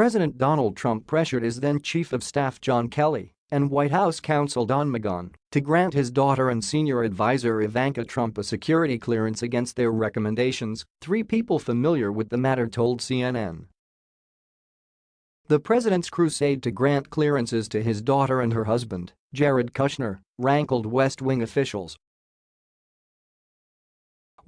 President Donald Trump pressured his then Chief of Staff John Kelly and White House counsel Don McGahn to grant his daughter and senior advisor Ivanka Trump a security clearance against their recommendations, three people familiar with the matter told CNN. The president's crusade to grant clearances to his daughter and her husband, Jared Kushner, rankled West Wing officials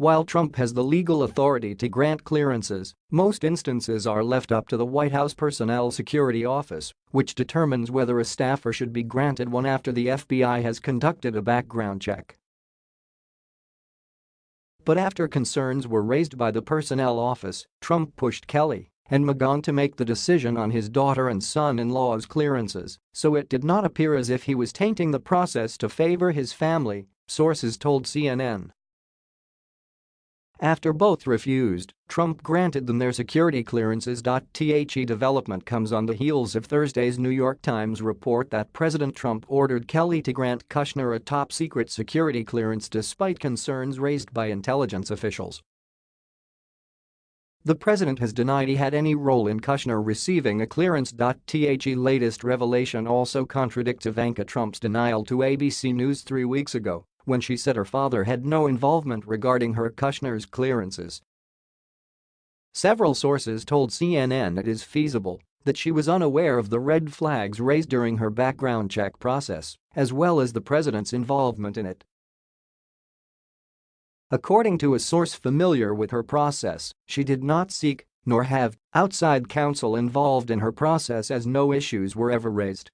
while Trump has the legal authority to grant clearances, most instances are left up to the White House Personnel Security Office, which determines whether a staffer should be granted one after the FBI has conducted a background check. But after concerns were raised by the Personnel Office, Trump pushed Kelly and McGahn to make the decision on his daughter and son-in-law's clearances, so it did not appear as if he was tainting the process to favor his family, sources told CNN. After both refused, Trump granted them their security clearances. The development comes on the heels of Thursday's New York Times report that President Trump ordered Kelly to grant Kushner a top-secret security clearance despite concerns raised by intelligence officials. The president has denied he had any role in Kushner receiving a clearance. The latest revelation also contradicts Ivanka Trump's denial to ABC News three weeks ago when she said her father had no involvement regarding her Kushner's clearances. Several sources told CNN it is feasible that she was unaware of the red flags raised during her background check process, as well as the president's involvement in it. According to a source familiar with her process, she did not seek, nor have, outside counsel involved in her process as no issues were ever raised.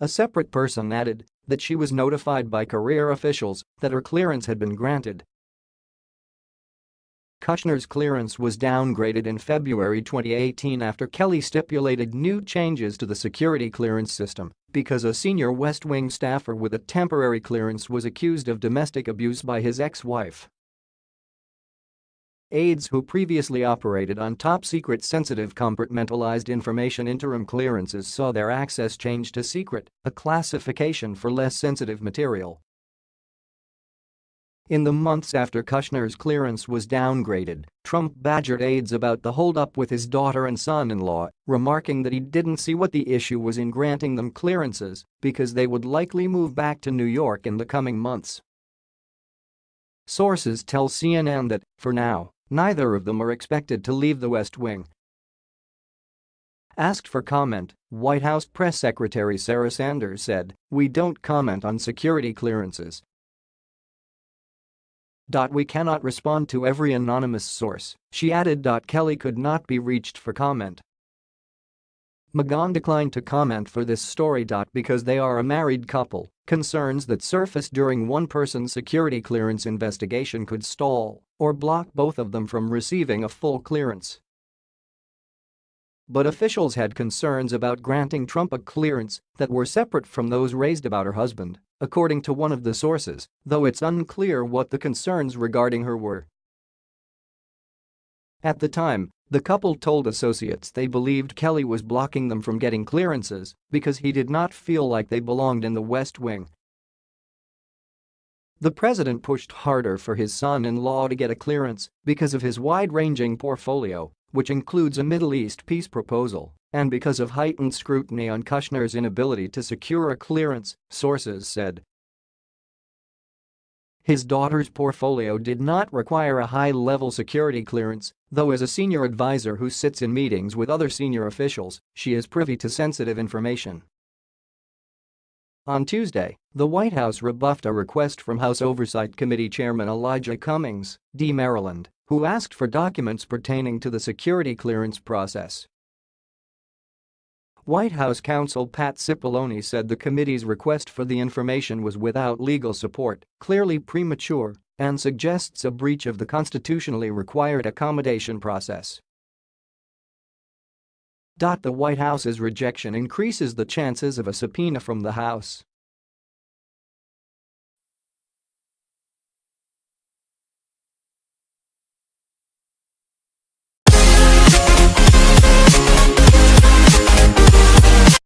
A separate person added that she was notified by career officials that her clearance had been granted. Kushner's clearance was downgraded in February 2018 after Kelly stipulated new changes to the security clearance system because a senior West Wing staffer with a temporary clearance was accused of domestic abuse by his ex-wife. Aides who previously operated on top-secret sensitive compartmentalized information interim clearances saw their access changed to secret, a classification for less sensitive material. In the months after Kushner's clearance was downgraded, Trump badgered aides about the holdup with his daughter and son-in-law, remarking that he didn't see what the issue was in granting them clearances because they would likely move back to New York in the coming months. Sources tell CNN that, for now, Neither of them are expected to leave the West Wing. Asked for comment, White House Press Secretary Sarah Sanders said, We don't comment on security clearances. We cannot respond to every anonymous source, she added. Kelly could not be reached for comment. McGahn declined to comment for this story. Because they are a married couple, concerns that surfaced during one person's security clearance investigation could stall or block both of them from receiving a full clearance. But officials had concerns about granting Trump a clearance that were separate from those raised about her husband, according to one of the sources, though it's unclear what the concerns regarding her were. At the time, the couple told associates they believed Kelly was blocking them from getting clearances because he did not feel like they belonged in the West Wing. The president pushed harder for his son-in-law to get a clearance because of his wide-ranging portfolio, which includes a Middle East peace proposal, and because of heightened scrutiny on Kushner's inability to secure a clearance, sources said. His daughter's portfolio did not require a high-level security clearance, though as a senior advisor who sits in meetings with other senior officials, she is privy to sensitive information. On Tuesday, the White House rebuffed a request from House Oversight Committee Chairman Elijah Cummings, D. Maryland, who asked for documents pertaining to the security clearance process. White House counsel Pat Cipollone said the committee's request for the information was without legal support, clearly premature, and suggests a breach of the constitutionally required accommodation process. The White House's rejection increases the chances of a subpoena from the House